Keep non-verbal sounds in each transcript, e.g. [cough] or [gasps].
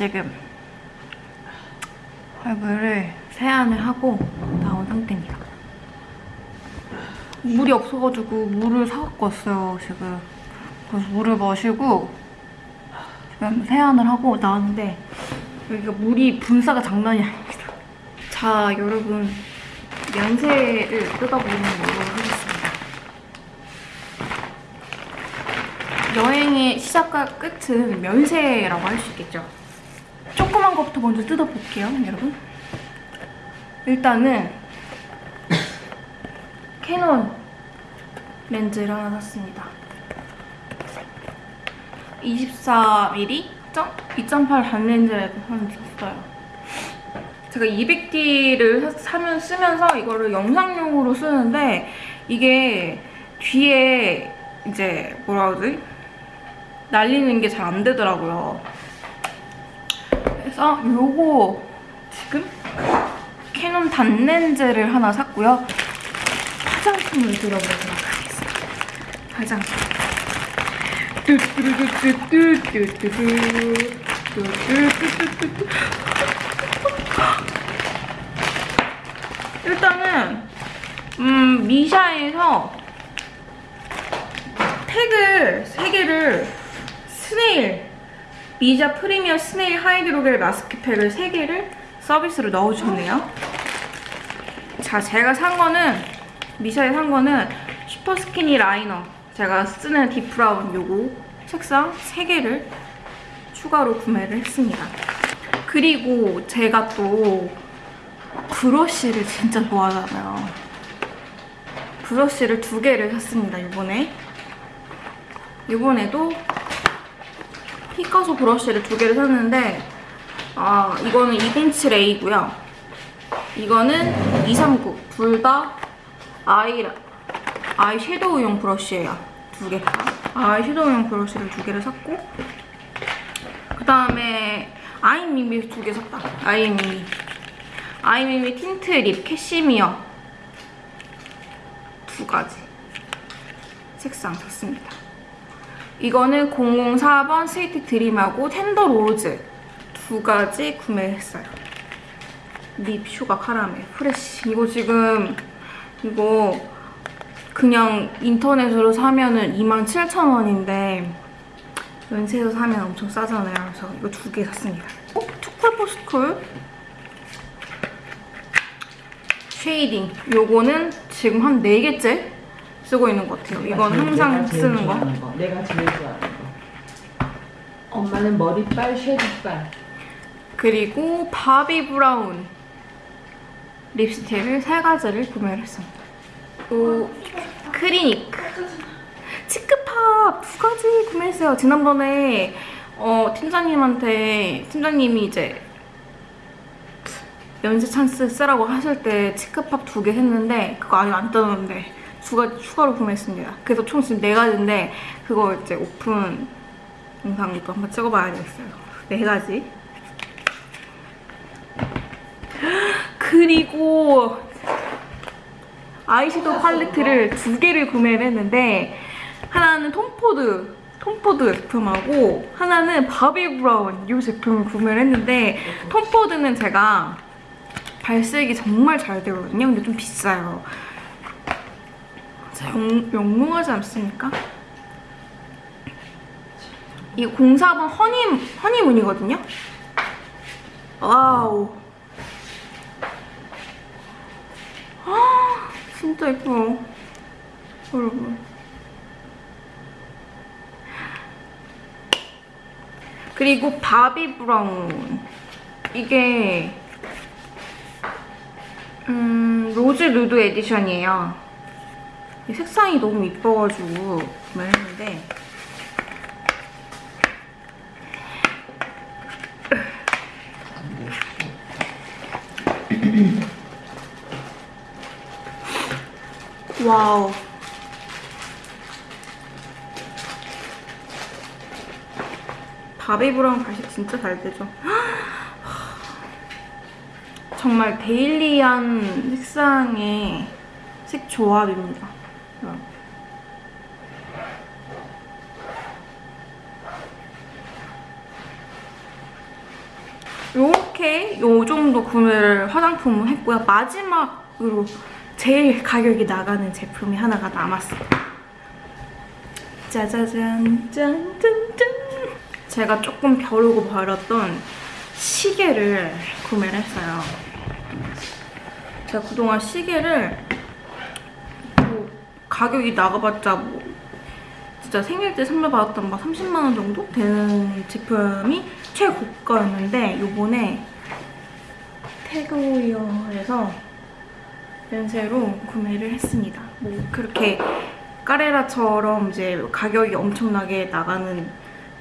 지금 얼굴을 세안을 하고 나온 상태입니다. 물이 없어가지고 물을 사갖고 왔어요, 지금. 그래서 물을 마시고 지금 세안을 하고 나왔는데 여기가 물이 분사가 장난이 아닙니다. 자, 여러분. 면세를 뜯어보는 걸로 하겠습니다. 여행의 시작과 끝은 면세라고 할 수 있겠죠. 조그만 것부터 먼저 뜯어볼게요, 여러분. 일단은 [coughs] 캐논 렌즈를 하나 샀습니다. 24mm 2.8 단렌즈를 하나 샀어요. 제가 200D를 사면 쓰면서 이거를 영상용으로 쓰는데 이게 뒤에 이제 뭐라 그러지? 날리는 게 잘 안 되더라고요. 그래서 요거 지금 캐논 단렌즈를 하나 샀고요. 화장품을 들어보도록 하겠습니다. 화장품. 일단은 음, 미샤에서 태그 3개를 snail 미샤 premier snail hydrogel 마스크팩을 3개를 서비스로 넣어주셨네요. 자, 제가 산 거는 미샤에 산 거는 super skinny liner 제가 쓰는 deep brown 요거 색상 3개를 추가로 구매를 했습니다. 그리고 제가 또 브러쉬를 진짜 좋아하잖아요. 브러쉬를 두 개를 샀습니다, 이번에. 이번에도 피카소 브러쉬를 두 개를 샀는데 아 이거는 207A고요. 이거는 239. 둘 다 아이, 아이 섀도우용 브러쉬예요. 두 개. 아이 섀도우용 브러쉬를 두 개를 샀고 그 다음에 I'm MeMe 두 개 샀다. I'm MeMe. I'm MeMe tint lip cashmere 두 가지 색상 샀습니다. 이거는 004번 sweet dream하고 tender rose 두 가지 구매했어요. lip sugar caramel Fresh 이거 지금 이거 그냥 인터넷으로 사면은 27,000원인데 면세에서 사면 엄청 싸잖아요. 그래서 이거 두 개 샀습니다. 어? too cool for school shading. 요거는 지금 한 4개째 쓰고 있는 것 같아요. 이건 항상 쓰는 거. 거. 내가 제일 좋아하는 거. 엄마는 머리빨, shading빨. 그리고 Bobbi Brown 립스틱을 세 가지를 구매를 했습니다. 또 크리닉 치크팝 두 가지 구매했어요. 지난번에 어, 팀장님한테 팀장님이 이제 면세 찬스 쓰라고 하실 때 치크팝 두 개 했는데 그거 아직 안 떴는데 두 가지 추가로 구매했습니다. 그래서 총 지금 네 가지인데 그거 이제 오픈 영상도 한번 찍어봐야 되겠어요. 네 가지. [gasps] 그리고 아이섀도우 팔레트를 두 개를 구매를 했는데 하나는 톰포드 톰포드 제품하고 하나는 바비 브라운 이 제품을 구매를 했는데 톰포드는 제가 발색이 정말 잘 되거든요. 근데 좀 비싸요. 영, 영롱하지 않습니까? 이 04번 허니, 허니문이거든요? 와우. 아, 진짜 예뻐요. 여러분. 그리고 바비 브라운. 이게 음, Rose Nude Edition이에요. 색상이 너무 이뻐가지고 구매 했는데. 와우. 바비 브라운 발색 진짜 잘 되죠? 정말 daily한 색상의 색 조합입니다. 요렇게 요 정도 구매를 화장품을 했고요. 마지막으로 제일 가격이 나가는 제품이 하나가 남았어요. 짜자잔 짠짠짠 제가 조금 벼르고 버렸던 시계를 구매를 했어요. 제가 그동안 시계를 뭐 가격이 나가봤자 뭐 진짜 생일 때 선물 받았던 막 30만 원 정도 되는 제품이 최고가였는데 요번에 태그웨어에서 연세로 구매를 했습니다. 뭐 그렇게 까레라처럼 이제 가격이 엄청나게 나가는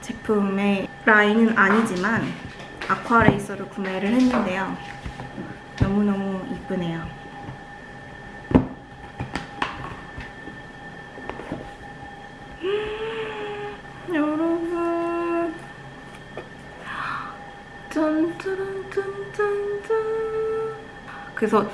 제품의 라인은 아니지만 아쿠아레이서를 구매를 했는데요. 너무너무 이쁘네요. 여러분 짠짜란짠짠짠 그래서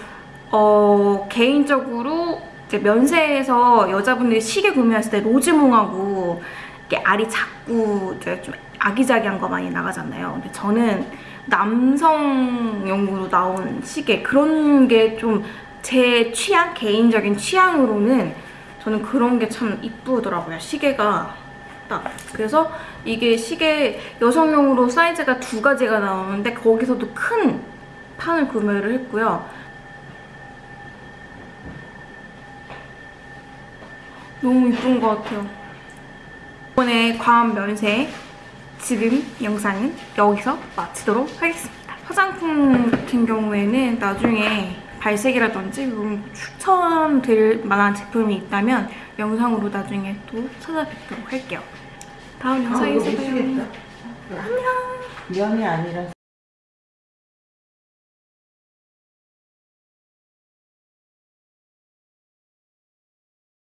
어 개인적으로 이제 면세에서 여자분들이 시계 구매했을 때 로즈몽하고 이렇게 알이 작고 좀 아기자기한 거 많이 나가잖아요. 근데 저는 남성용으로 나온 시계 그런 게 좀 제 취향 개인적인 취향으로는 저는 그런 게 참 이쁘더라고요. 시계가 딱 그래서 이게 시계 여성용으로 사이즈가 두 가지가 나오는데 거기서도 큰 판을 구매를 했고요. 너무 이쁜 것 같아요. 이번에 과한 면세 지금 영상은 여기서 마치도록 하겠습니다. 화장품 같은 경우에는 나중에 발색이라든지 이런 추천드릴 만한 제품이 있다면 영상으로 나중에 또 찾아뵙도록 할게요. 다음 아, 영상에서 봐요. 미치겠다. 안녕. 면이 아니라